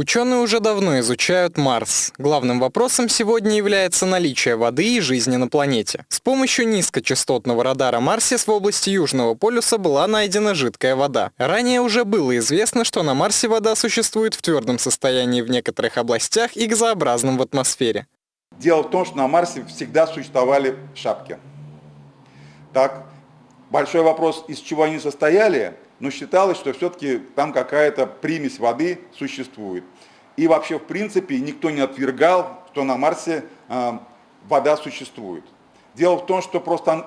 Ученые уже давно изучают Марс. Главным вопросом сегодня является наличие воды и жизни на планете. С помощью низкочастотного радара Марсис в области Южного полюса была найдена жидкая вода. Ранее уже было известно, что на Марсе вода существует в твердом состоянии в некоторых областях и газообразном в атмосфере. Дело в том, что на Марсе всегда существовали шапки. Так, большой вопрос, из чего они состояли, но считалось, что все-таки там какая-то примесь воды существует. И вообще, в принципе, никто не отвергал, что на Марсе э, вода существует. Дело в том, что просто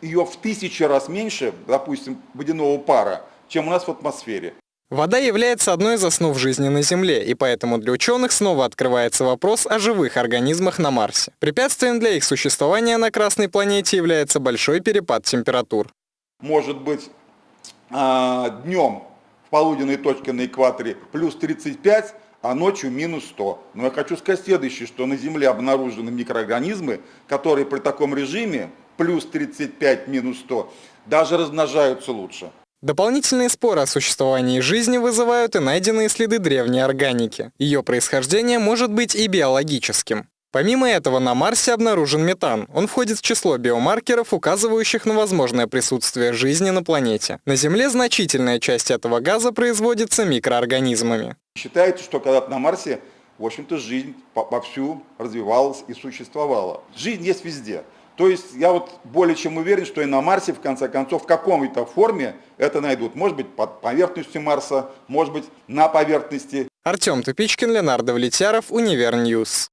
ее в тысячи раз меньше, допустим, водяного пара, чем у нас в атмосфере. Вода является одной из основ жизни на Земле, и поэтому для ученых снова открывается вопрос о живых организмах на Марсе. Препятствием для их существования на Красной планете является большой перепад температур. Может быть, а, днем в полуденной точке на экваторе плюс 35, а ночью минус 100. Но я хочу сказать следующее, что на Земле обнаружены микроорганизмы, которые при таком режиме плюс 35, минус 100 даже размножаются лучше. Дополнительные споры о существовании жизни вызывают и найденные следы древней органики. Ее происхождение может быть и биологическим. Помимо этого, на Марсе обнаружен метан. Он входит в число биомаркеров, указывающих на возможное присутствие жизни на планете. На Земле значительная часть этого газа производится микроорганизмами. Считается, что когда-то на Марсе, в общем-то, жизнь вовсю развивалась и существовала. Жизнь есть везде. То есть я вот более чем уверен, что и на Марсе, в конце концов, в каком-то форме это найдут. Может быть, под поверхностью Марса, может быть, на поверхности. Артем Тупичкин, Ленардо Влетяров, Универ News.